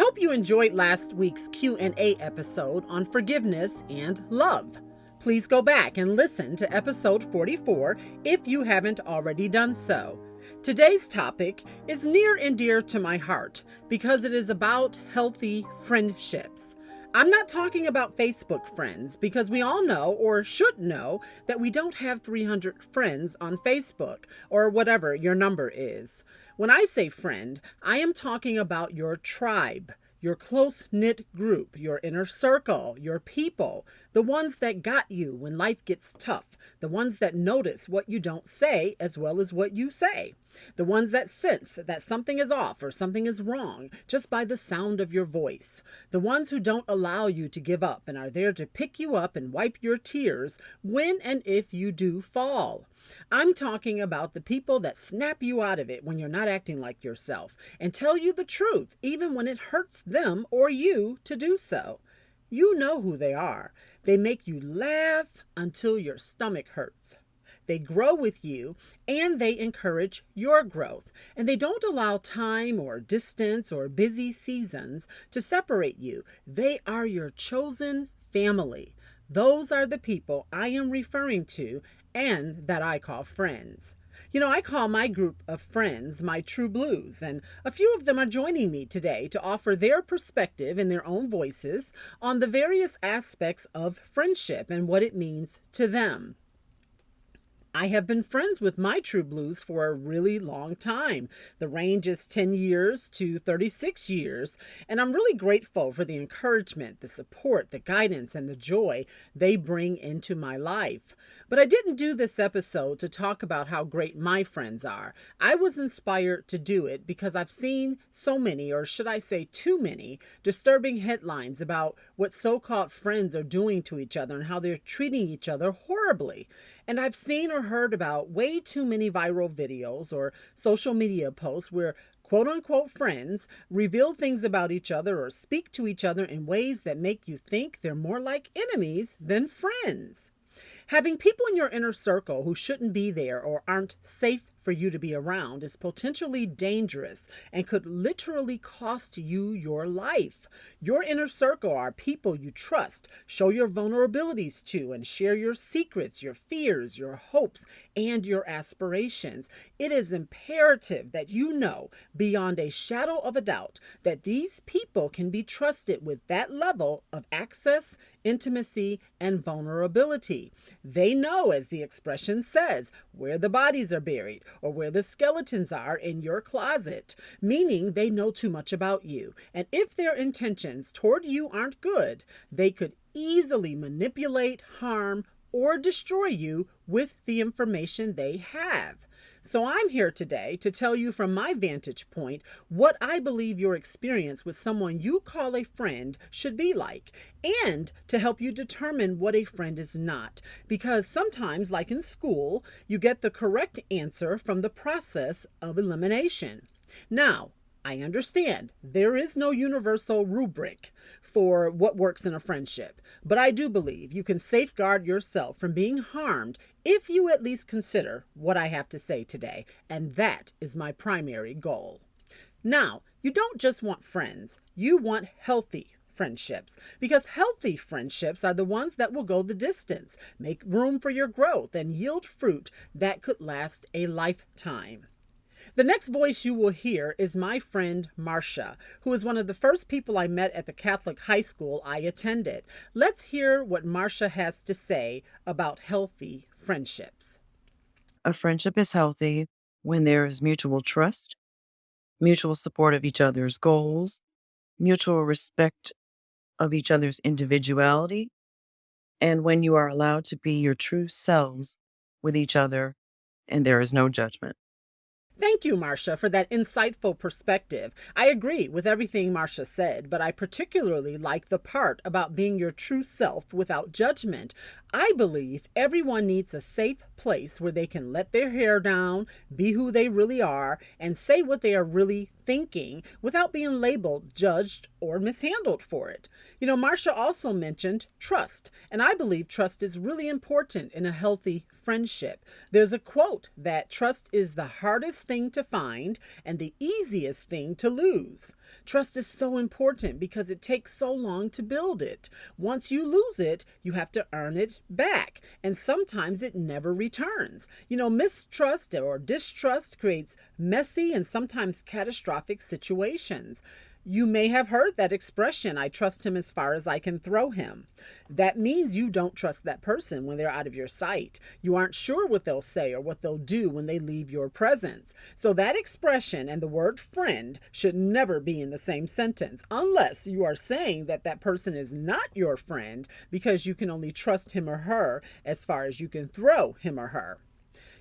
hope you enjoyed last week's Q&A episode on forgiveness and love. Please go back and listen to episode 44 if you haven't already done so. Today's topic is near and dear to my heart because it is about healthy friendships. I'm not talking about Facebook friends because we all know or should know that we don't have 300 friends on Facebook or whatever your number is. When I say friend, I am talking about your tribe your close knit group, your inner circle, your people, the ones that got you when life gets tough, the ones that notice what you don't say as well as what you say, the ones that sense that something is off or something is wrong just by the sound of your voice, the ones who don't allow you to give up and are there to pick you up and wipe your tears when and if you do fall. I'm talking about the people that snap you out of it when you're not acting like yourself and tell you the truth, even when it hurts them or you to do so. You know who they are. They make you laugh until your stomach hurts. They grow with you and they encourage your growth. And they don't allow time or distance or busy seasons to separate you. They are your chosen family. Those are the people I am referring to and that I call friends. You know, I call my group of friends my true blues, and a few of them are joining me today to offer their perspective in their own voices on the various aspects of friendship and what it means to them. I have been friends with my True Blues for a really long time. The range is 10 years to 36 years, and I'm really grateful for the encouragement, the support, the guidance, and the joy they bring into my life. But I didn't do this episode to talk about how great my friends are. I was inspired to do it because I've seen so many, or should I say too many, disturbing headlines about what so called friends are doing to each other and how they're treating each other horribly. And I've seen or heard about way too many viral videos or social media posts where quote unquote friends reveal things about each other or speak to each other in ways that make you think they're more like enemies than friends. Having people in your inner circle who shouldn't be there or aren't safe for you to be around is potentially dangerous and could literally cost you your life. Your inner circle are people you trust, show your vulnerabilities to, and share your secrets, your fears, your hopes, and your aspirations. It is imperative that you know beyond a shadow of a doubt that these people can be trusted with that level of access, intimacy, and vulnerability. They know, as the expression says, where the bodies are buried or where the skeletons are in your closet, meaning they know too much about you. And if their intentions toward you aren't good, they could easily manipulate, harm, or destroy you with the information they have. So I'm here today to tell you from my vantage point what I believe your experience with someone you call a friend should be like, and to help you determine what a friend is not. Because sometimes, like in school, you get the correct answer from the process of elimination. Now, I understand there is no universal rubric for what works in a friendship, but I do believe you can safeguard yourself from being harmed if you at least consider what I have to say today, and that is my primary goal. Now, you don't just want friends, you want healthy friendships because healthy friendships are the ones that will go the distance, make room for your growth, and yield fruit that could last a lifetime. The next voice you will hear is my friend Marcia, who is one of the first people I met at the Catholic high school I attended. Let's hear what Marcia has to say about healthy friendships. A friendship is healthy when there is mutual trust, mutual support of each other's goals, mutual respect of each other's individuality, and when you are allowed to be your true selves with each other and there is no judgment. Thank you, Marcia, for that insightful perspective. I agree with everything Marcia said, but I particularly like the part about being your true self without judgment. I believe everyone needs a safe place where they can let their hair down, be who they really are, and say what they are really thinking without being labeled, judged, or mishandled for it. You know, Marcia also mentioned trust, and I believe trust is really important in a healthy friendship. There's a quote that trust is the hardest thing to find and the easiest thing to lose. Trust is so important because it takes so long to build it. Once you lose it, you have to earn it back, and sometimes it never returns. You know, mistrust or distrust creates messy and sometimes catastrophic situations. You may have heard that expression, I trust him as far as I can throw him. That means you don't trust that person when they're out of your sight. You aren't sure what they'll say or what they'll do when they leave your presence. So that expression and the word friend should never be in the same sentence unless you are saying that that person is not your friend because you can only trust him or her as far as you can throw him or her.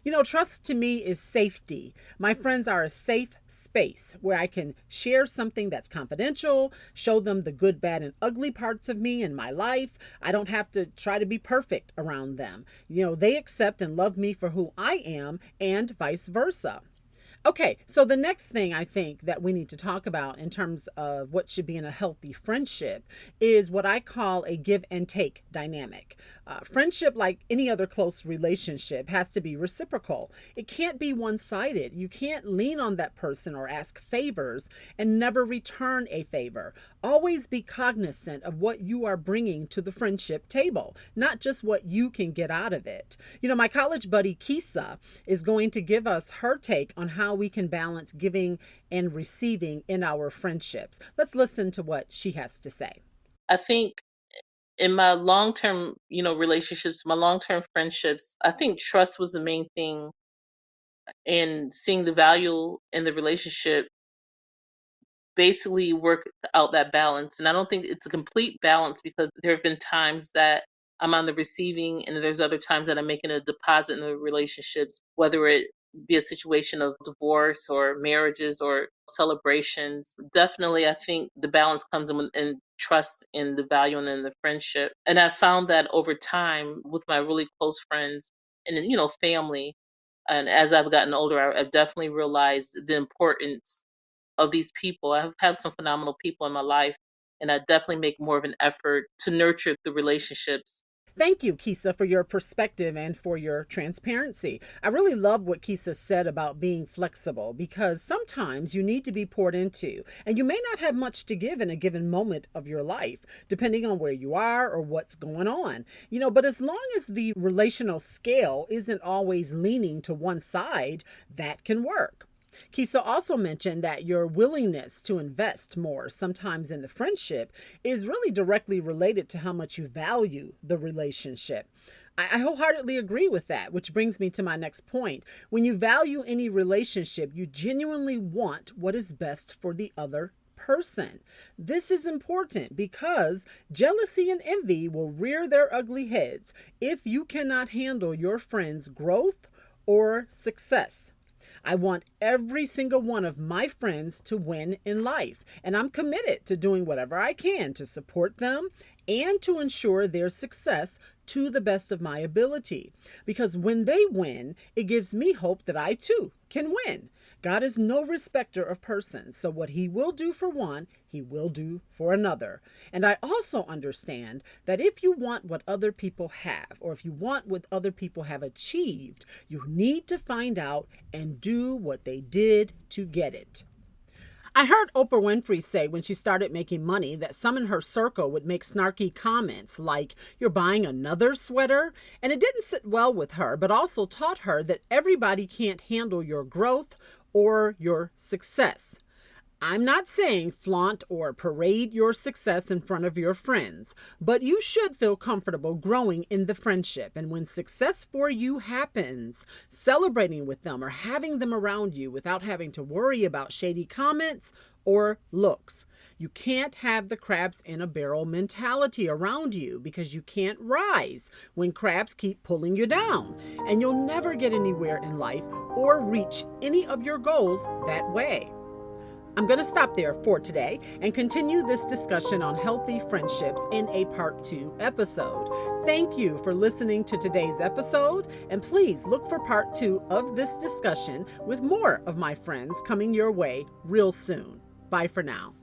You know, trust to me is safety. My friends are a safe space where I can share something that's confidential, show them the good, bad, and ugly parts of me and my life. I don't have to try to be perfect around them. You know, they accept and love me for who I am, and vice versa. Okay, so the next thing I think that we need to talk about in terms of what should be in a healthy friendship is what I call a give and take dynamic. Uh, friendship, like any other close relationship, has to be reciprocal. It can't be one sided. You can't lean on that person or ask favors and never return a favor. Always be cognizant of what you are bringing to the friendship table, not just what you can get out of it. You know, my college buddy Kisa is going to give us her take on how we can balance giving and receiving in our friendships. Let's listen to what she has to say. I think in my long term, you know, relationships, my long term friendships, I think trust was the main thing and seeing the value in the relationship basically work out that balance. And I don't think it's a complete balance because there have been times that I'm on the receiving and there's other times that I'm making a deposit in the relationships, whether it be a situation of divorce or marriages or celebrations. Definitely, I think the balance comes in, in trust in the value and in the friendship. And I found that over time with my really close friends and, you know, family. And as I've gotten older, I've definitely realized the importance of these people. I have, have some phenomenal people in my life, and I definitely make more of an effort to nurture the relationships Thank you, Kisa, for your perspective and for your transparency. I really love what Kisa said about being flexible because sometimes you need to be poured into, and you may not have much to give in a given moment of your life, depending on where you are or what's going on. You know, but as long as the relational scale isn't always leaning to one side, that can work. Kisa also mentioned that your willingness to invest more, sometimes in the friendship, is really directly related to how much you value the relationship. I wholeheartedly agree with that, which brings me to my next point. When you value any relationship, you genuinely want what is best for the other person. This is important because jealousy and envy will rear their ugly heads if you cannot handle your friend's growth or success. I want every single one of my friends to win in life, and I'm committed to doing whatever I can to support them and to ensure their success to the best of my ability. Because when they win, it gives me hope that I too can win. God is no respecter of persons, so what he will do for one, he will do for another. And I also understand that if you want what other people have, or if you want what other people have achieved, you need to find out and do what they did to get it. I heard Oprah Winfrey say when she started making money that some in her circle would make snarky comments like, You're buying another sweater? And it didn't sit well with her, but also taught her that everybody can't handle your growth or your success. I'm not saying flaunt or parade your success in front of your friends, but you should feel comfortable growing in the friendship. And when success for you happens, celebrating with them or having them around you without having to worry about shady comments or looks. You can't have the crabs in a barrel mentality around you because you can't rise when crabs keep pulling you down. And you'll never get anywhere in life or reach any of your goals that way. I'm going to stop there for today and continue this discussion on healthy friendships in a part two episode. Thank you for listening to today's episode, and please look for part two of this discussion with more of my friends coming your way real soon. Bye for now.